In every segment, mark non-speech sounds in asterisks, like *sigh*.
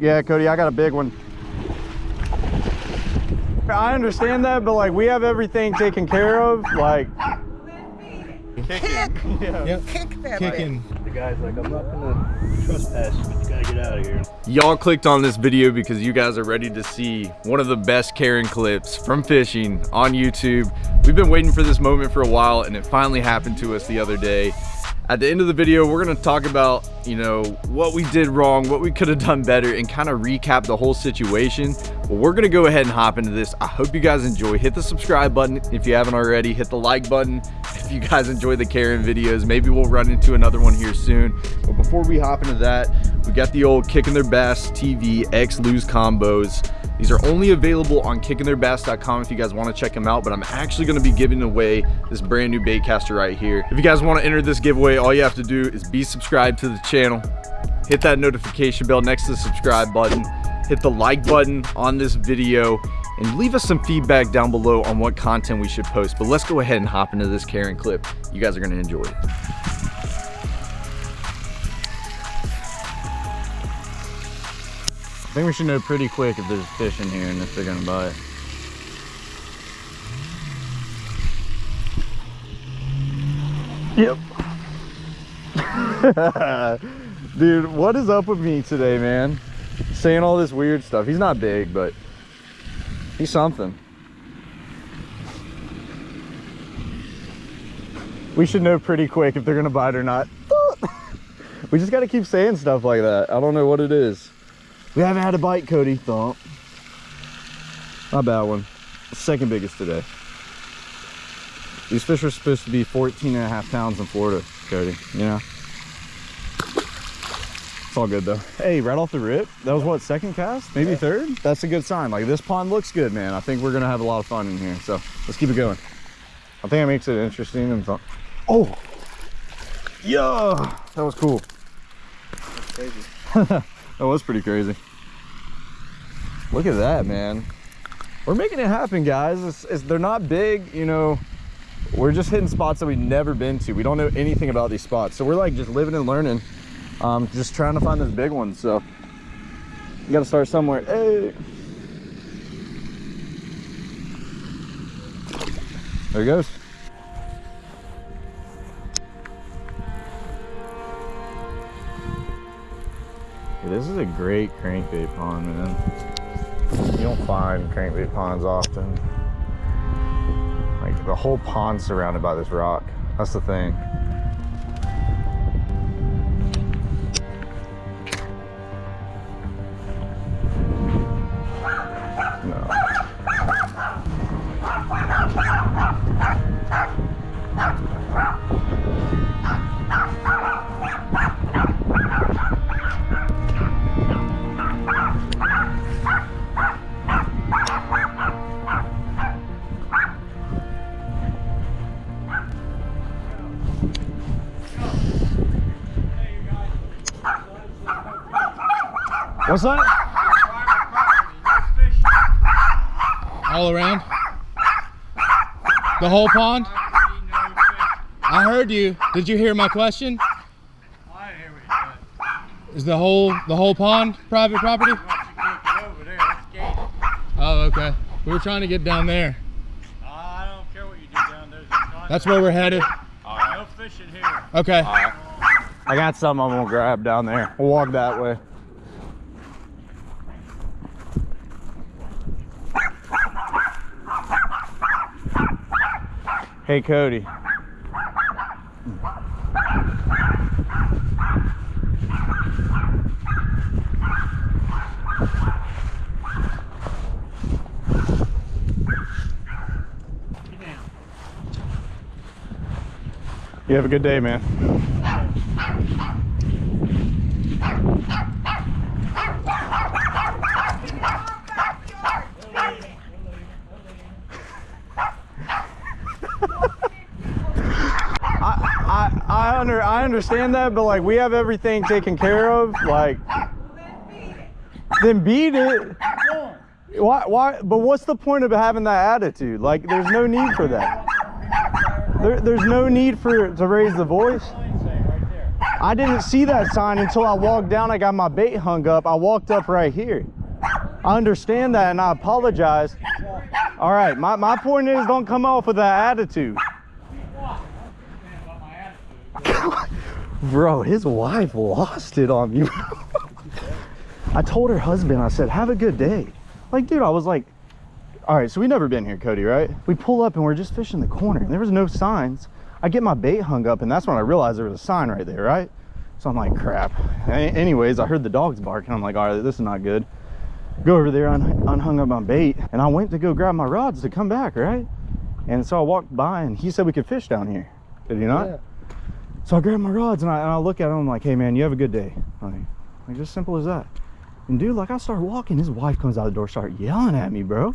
Yeah, Cody, I got a big one. I understand that, but like we have everything taken care of. Like, Kick. Yep. Kick that Kicking. The guy's like, I'm not gonna trespass you, but you gotta get out of here. Y'all clicked on this video because you guys are ready to see one of the best Karen clips from fishing on YouTube. We've been waiting for this moment for a while and it finally happened to us the other day. At the end of the video, we're gonna talk about, you know, what we did wrong, what we could have done better, and kind of recap the whole situation. But we're gonna go ahead and hop into this. I hope you guys enjoy. Hit the subscribe button if you haven't already. Hit the like button if you guys enjoy the Karen videos. Maybe we'll run into another one here soon. But before we hop into that, we got the old Kicking Their Bass TV X Lew's combos. These are only available on kickingtheirbass.com if you guys want to check them out, but I'm actually going to be giving away this brand new bait caster right here. If you guys want to enter this giveaway, all you have to do is be subscribed to the channel, hit that notification bell next to the subscribe button, hit the like button on this video, and leave us some feedback down below on what content we should post. But let's go ahead and hop into this Karen clip. You guys are going to enjoy it. Think we should know pretty quick if there's fish in here and if they're gonna bite. Yep. *laughs* Dude, what is up with me today, man? Saying all this weird stuff. He's not big, but he's something. We should know pretty quick if they're gonna bite or not. *laughs* we just gotta keep saying stuff like that. I don't know what it is. We haven't had a bite, Cody. Thump. Not a bad one. Second biggest today. These fish are supposed to be 14 and a half pounds in Florida, Cody. You know? It's all good though. Hey, right off the rip, that was what, second cast? Maybe third? That's a good sign. Like this pond looks good, man. I think we're gonna have a lot of fun in here. So let's keep it going. I think it makes it interesting and fun. Oh! Yeah! That was cool. *laughs* Crazy. that was pretty crazy. Look at that, man. We're making it happen, guys. It's, it's, they're not big, you know. We're just hitting spots that we've never been to. We don't know anything about these spots. So we're like just living and learning. Um, just trying to find those big ones. So you got to start somewhere. Hey. There he goes. This is a great crankbait pond, man. You don't find crankbait ponds often. Like the whole pond surrounded by this rock. That's the thing. What's that? All around? The whole pond? I heard you. Did you hear my question? I hear what you Is the whole the whole pond private property? said. Once you get over there, that's gated. Oh, okay. We were trying to get down there. I don't care what you do down there. That's where we're headed. no fishing here. Okay. I got something I'm gonna grab down there. We'll walk that way. Hey Cody. You have a good day, man. I, I under I understand that, but like we have everything taken care of. Like, then beat it. Why? Why? But what's the point of having that attitude? Like, there's no need for that. There, there's no need for to raise the voice. I didn't see that sign until I walked down. I got my bait hung up. I walked up right here. I understand that and I apologize. All right, my, my point is don't come off with that attitude. Bro, his wife lost it on me. I told her husband, I said, have a good day. Like, dude, I was like, all right, so we never been here, Cody, right? We pull up and we're just fishing the corner and there was no signs. I get my bait hung up and that's when I realized there was a sign right there, right? So I'm like, crap. Anyways, I heard the dogs barking. I'm like, all right, this is not good. Go over there, un- unhung up my bait, and I went to go grab my rods to come back, right? And so I walked by and he said we could fish down here. Did he not? So I grab my rods and I, and I look at him. I'm like, hey man, you have a good day. Like, like just simple as that. And dude, like I start walking, his wife comes out the door, start yelling at me, bro.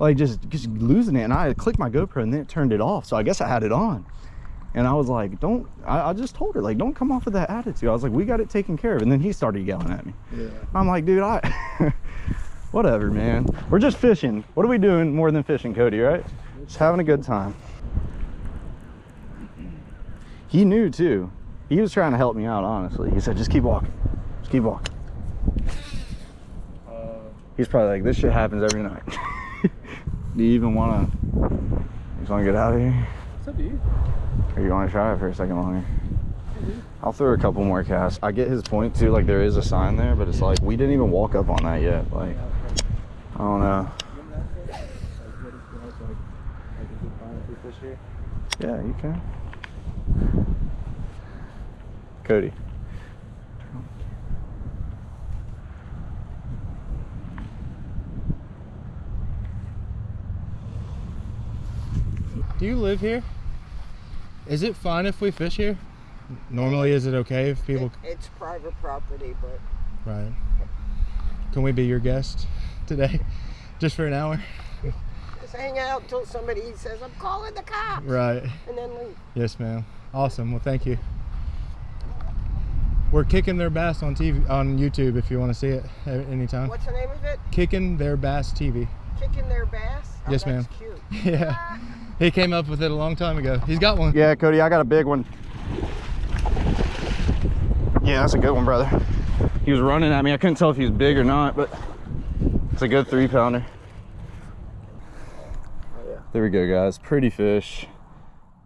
Like just just losing it. And I clicked my GoPro and then it turned it off. So I guess I had it on. And I was like, don't, I, I just told her, like, don't come off of that attitude. I was like, we got it taken care of. And then he started yelling at me. Yeah. I'm like, dude, I, *laughs* whatever, man. We're just fishing. What are we doing more than fishing, Cody, right? Just having a good time. He knew too. He was trying to help me out, honestly. He said, just keep walking. Just keep walking. Uh, He's probably like, this shit happens every night. *laughs* Do you even want to, you just want to get out of here? It's up to you. Or you want to try it for a second longer? Mm-hmm. I'll throw a couple more casts. I get his point too. Like there is a sign there, but it's like we didn't even walk up on that yet. Like I don't know. Yeah, you can. Cody. Do you live here? Is it fine if we fish here? Normally, is it okay if people? It- It's private property, but Right. Can we be your guest today, *laughs* just for an hour? just hang out until somebody says, I'm calling the cops. Right. And then leave. Yes, ma'am. Awesome. Well, thank you. We're kicking their bass on TV on YouTube if you want to see it uh, at any time. What's the name of it? Kicking their bass TV. Kicking their bass? Oh, Yes, ma'am. cute. *laughs* Yeah. He came up with it a long time ago. He's got one. Yeah, Cody, I got a big one. Yeah, that's a good one, brother. He was running at me. I couldn't tell if he was big or not, but it's a good three pounder. Oh, there we go, guys. Pretty fish.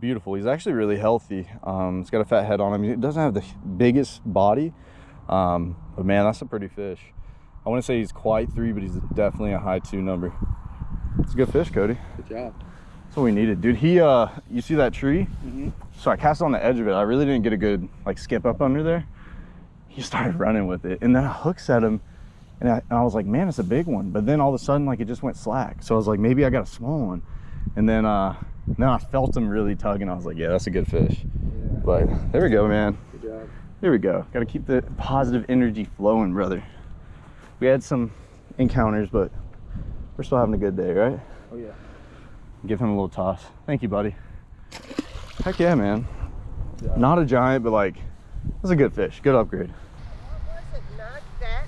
Beautiful. He's actually really healthy. Um, he's got a fat head on him. He doesn't have the biggest body, um, but man, that's a pretty fish. I wouldn't say he's quite three, but he's definitely a high two number. It's a good fish, Cody. Good job. That's what we needed, dude. He, uh, you see that tree? Mm -hmm. So I cast on the edge of it. I really didn't get a good like skip up under there. He started running with it, and then I hook set him, and I, and I was like, man, it's a big one. But then all of a sudden, like it just went slack. So I was like, maybe I got a small one, and then uh, then I felt him really tugging. I was like, yeah, that's a good fish. But there we go, man. Good job. There we go. Got to keep the positive energy flowing, brother. We had some encounters, but we're still having a good day, right? Oh yeah. Give him a little toss. Thank you, buddy. Heck yeah, man. Not a giant, but like, that's a good fish. Good upgrade. Was it not that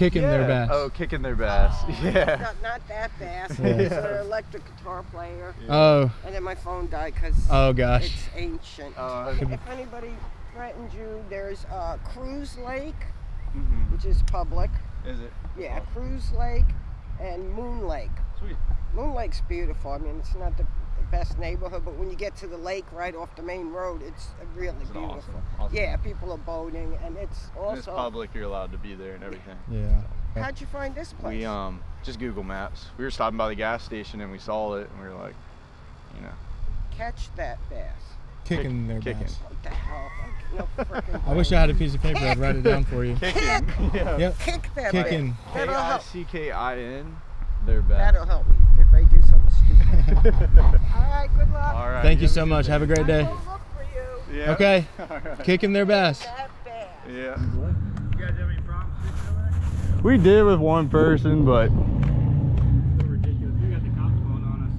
bass? Kicking their bass. Oh, kicking their bass. *laughs* Yeah. Not, not that bass. Yeah. It's an electric guitar player. Oh. And then my phone died because Oh gosh. it's ancient. Uh, if anybody threatens you, there's uh, Crews Lake, mhm. which is public. Is it? Yeah, Crews Lake and Moon Lake. Sweet. Moon Lake's beautiful. I mean, it's not the, the best neighborhood, but when you get to the lake right off the main road, it's really Is it beautiful. awesome? Awesome. Yeah, people are boating, and it's And it's also. public. You're allowed to be there and everything. Yeah. How'd you find this place? We um just Google Maps. We were stopping by the gas station and we saw it and we were like, you know, Catch that bass. Kicking their kicking. bass. What the hell? No *laughs* I wish I had a piece of paper. I'd write it down for you. Kick, *laughs* yeah. Yep. kick that Kicking. bass. K That'll C K I N. They're back. That'll help me if I do something stupid. All right, good luck. All right. Thank you so much. Have a great day. will look for you. Yeah. Okay. *laughs* All right. Kicking their best. Yeah. You guys have any problems fishing? We did with one person, but So ridiculous. We got the cops calling on us.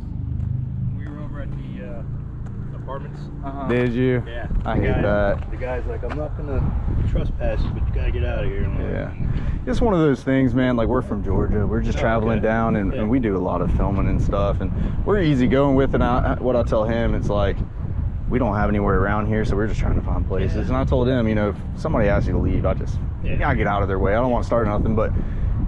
We were over at the uh, apartments. Uh-huh. did you? Yeah. I the hate guy, that. The guy's like, I'm not gonna trespass you, but you gotta get out of here. Like, Yeah. It's one of those things, man. Like we're from Georgia. We're just Oh, traveling okay. down, and, Yeah. and we do a lot of filming and stuff. And we're easy going with. And I, what I tell him, it's like, we don't have anywhere around here, so we're just trying to find places. And I told him, you know, if somebody asks you to leave, I just, Yeah. yeah, I get out of their way. I don't want to start nothing, but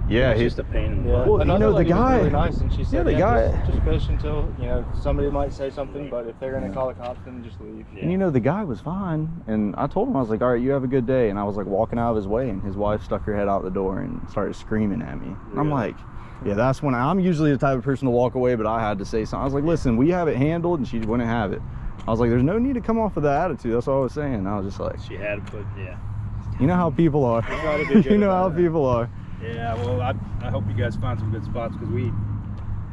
yeah, It's he's just a pain in the Yeah. butt. Well, you know, the guy- really nice, and she said, the yeah, guy- just, just fish until you know somebody might say something, but if they're gonna call the cops, then just leave. And you know, the guy was fine. And I told him, I was like, all right, you have a good day. And I was like walking out of his way, and his wife stuck her head out the door and started screaming at me. And I'm like, yeah, that's when I'm usually the type of person to walk away, but I had to say something. I was like, listen, we have it handled, and she wouldn't have it. I was like, there's no need to come off with that attitude. That's all I was saying. I was just like, She had to put, yeah. you know how people are. try to be *laughs* good you know how about people are. Yeah, well, I, I hope you guys find some good spots because we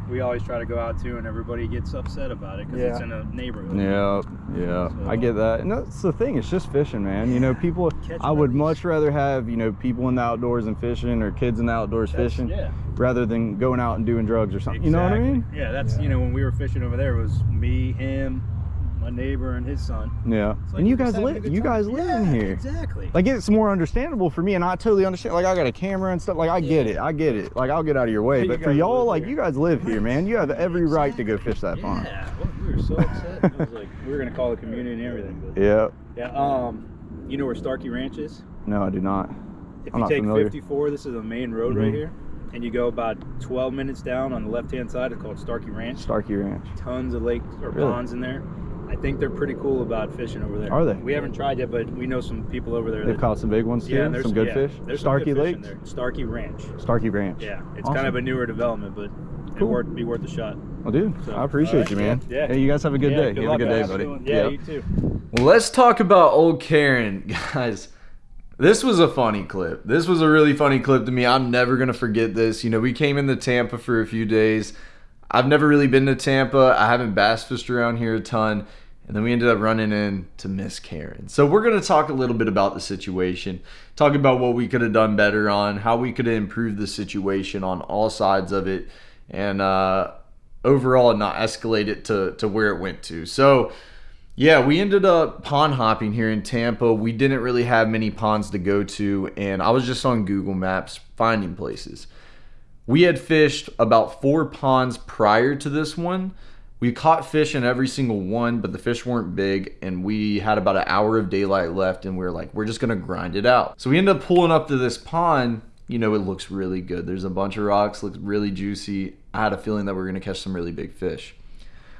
we always try to go out too, and everybody gets upset about it because it's in a neighborhood. Yeah, yeah, I get that, and that's the thing. It's just fishing, man. You know, people. *laughs* Catch I would release. much rather have you know people in the outdoors and fishing, or kids in the outdoors That's- fishing, yeah. rather than going out and doing drugs or something. You know what I mean? Yeah, that's you know when we were fishing over there it was me, him, my neighbor, and his son. Yeah. Like and you guys live. good You time. guys live in here. Exactly. Like it's more understandable for me, and I totally understand. Like I got a camera and stuff. Like I get it. I get it. Like I'll get out of your way. *laughs* You But for y'all, like here. you guys live here, man. You have *laughs* every right to go fish that pond. yeah, well, we were so upset. I was like, we were gonna call the community and everything. But Yeah. yeah, um, you know where Starkey Ranch is? No, I do not. If I'm you not take familiar. 54, this is the main road right Mhm. here, and you go about 12 minutes down on the left-hand side. It's called Starkey Ranch. Starkey Ranch. Tons of lakes or Really? ponds in there. I think they're pretty cool about fishing over there. Are they? We haven't tried yet, but we know some people over there. They've that, caught some big ones too. yeah, and there's some good yeah, fish. There's some Starkey Lake. in there. Starkey Ranch. Starkey Ranch. Yeah, it's Awesome. kind of a newer development, but Cool. it worth be worth a shot. Well, dude, So, I appreciate alright, you, man. yeah, yeah. Hey, you guys have a good Yeah, day. good you have a luck, good day, buddy. Yeah, Yep. you too. Well, let's talk about old Karen, *laughs* guys. This was a funny clip. This was a really funny clip to me. I'm never gonna forget this. You know, we came into Tampa for a few days. I've never really been to Tampa. I haven't bass fished around here a ton. And then we ended up running into Miss Karen. So we're gonna talk a little bit about the situation, talk about what we could have done better on, how we could have improved the situation on all sides of it, and uh, overall not escalate it to to where it went to. So yeah, we ended up pond hopping here in Tampa. We didn't really have many ponds to go to, and I was just on Google Maps finding places. We had fished about four ponds prior to this one. We caught fish in every single one, but the fish weren't big, and we had about an hour of daylight left, and we were like, we're just gonna grind it out. So we ended up pulling up to this pond. You know, it looks really good. There's a bunch of rocks, looks really juicy. I had a feeling that we are gonna catch some really big fish.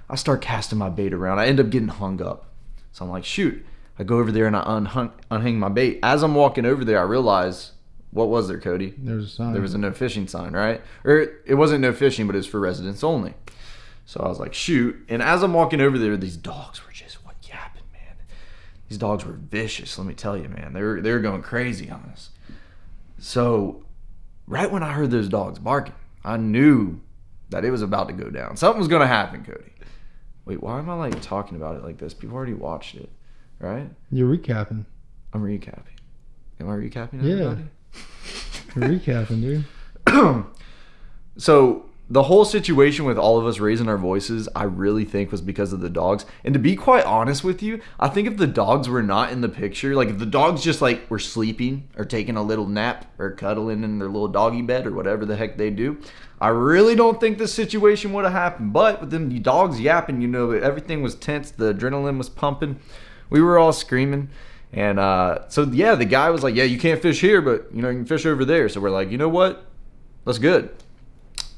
I start casting my bait around. I end up getting hung up. So I'm like, shoot. I go over there and I unhung, unhang my bait. As I'm walking over there, I realize what was there, Cody? There was a sign. There was a no fishing sign, right? Or it wasn't no fishing, but it was for residents only. So I was like, shoot. And as I'm walking over there, these dogs were just what yapping, man. These dogs were vicious, let me tell you, man. They were they were going crazy on us. So right when I heard those dogs barking, I knew that it was about to go down. Something was gonna happen, Cody. Wait, why am I like talking about it like this? People already watched it, right? You're recapping. I'm recapping. Am I recapping Yeah. everybody? You're recapping, dude. *clears throat* so the whole situation with all of us raising our voices, I really think was because of the dogs. And to be quite honest with you, I think if the dogs were not in the picture, like if the dogs just like were sleeping or taking a little nap or cuddling in their little doggy bed or whatever the heck they do, I really don't think this situation would have happened. But with them the dogs yapping, you know, everything was tense, the adrenaline was pumping. We were all screaming. And uh, so yeah, the guy was like, "Yeah, you can't fish here, but you know you can fish over there." So we're like, "You know what? That's good."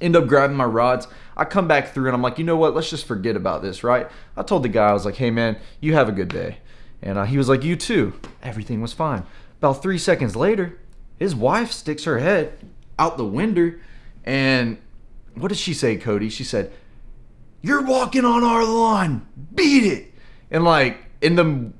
End up grabbing my rods. I come back through and I'm like, "You know what? Let's just forget about this, right?" I told the guy, I was like, "Hey man, you have a good day," and uh, he was like, "You too." Everything was fine. About three seconds later, his wife sticks her head out the window, and what did she say, Cody? She said, "You're walking on our lawn. Beat it!" And like in the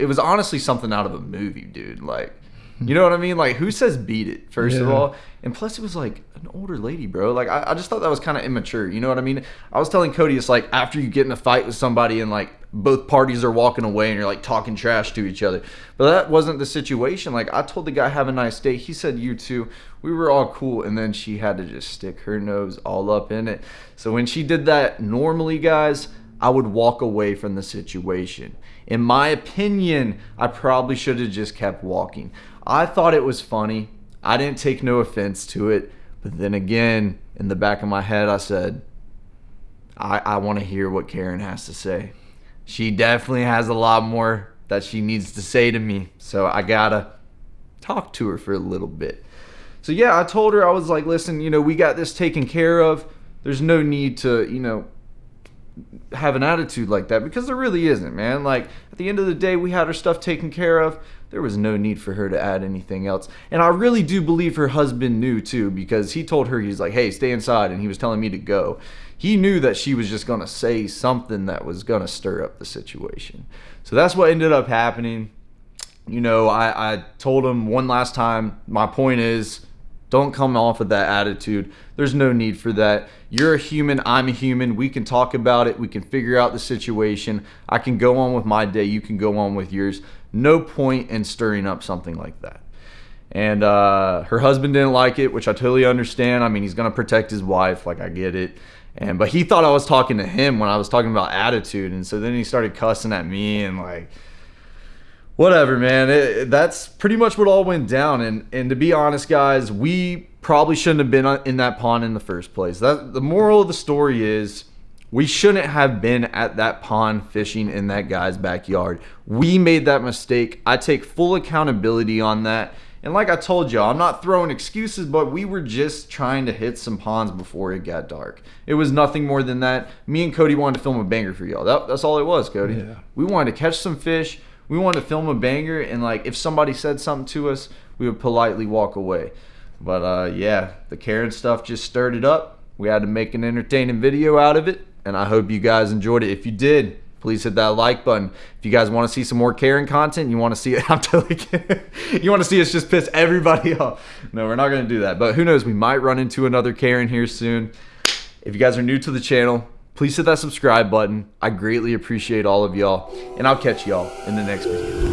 it was honestly something out of a movie, dude. Like, you know what I mean? Like, who says beat it, first of all? And plus, it was like an older lady, bro. Like, I, I just thought that was kind of immature. You know what I mean? I was telling Cody, it's like after you get in a fight with somebody and like both parties are walking away and you're like talking trash to each other. But that wasn't the situation. Like, I told the guy, have a nice day. He said, you too. We were all cool. And then she had to just stick her nose all up in it. So when she did that normally, guys, I would walk away from the situation. In my opinion, I probably should have just kept walking. I thought it was funny. I didn't take no offense to it. But then again, in the back of my head, I said, I, I want to hear what Karen has to say. she definitely has a lot more that she needs to say to me. So I gotta talk to her for a little bit. So yeah, I told her I was like, listen, you know, we got this taken care of. There's no need to, you know, have an attitude like that because there really isn't, man. Like at the end of the day, we had her stuff taken care of. There was no need for her to add anything else. And I really do believe her husband knew too because he told her he's like, "Hey, stay inside," and he was telling me to go. He knew that she was just going to say something that was going to stir up the situation. So that's what ended up happening. You know, I, I told him one last time, my point is don't come off with that attitude. There's no need for that. You're a human, I'm a human. We can talk about it. We can figure out the situation. I can go on with my day. You can go on with yours. No point in stirring up something like that. And uh, her husband didn't like it, which I totally understand. I mean, he's gonna protect his wife, like I get it. And but he thought I was talking to him when I was talking about attitude, and so then he started cussing at me and like whatever man. It, that's pretty much what all went down. And and to be honest guys we probably shouldn't have been in that pond in the first place. That the moral of the story is we shouldn't have been at that pond fishing in that guy's backyard. We made that mistake. I take full accountability on that. And like i told y'all i'm not throwing excuses but we were just trying to hit some ponds before it got dark. It was nothing more than that. Me and cody wanted to film a banger for y'all. That, that's all it was cody. Yeah. we wanted to catch some fish we wanted to film a banger and like if somebody said something to us we would politely walk away. But uh yeah the karen stuff just stirred it up. We had to make an entertaining video out of it and i hope you guys enjoyed it. If you did please hit that like button. If you guys want to see some more karen content you want to see it *laughs* i'm totally you want to see us just piss everybody *laughs* off. No we're not going to do that. But who knows? We might run into another karen here soon. If you guys are new to the channel, please hit that subscribe button. I greatly appreciate all of y'all, and I'll catch y'all in the next video.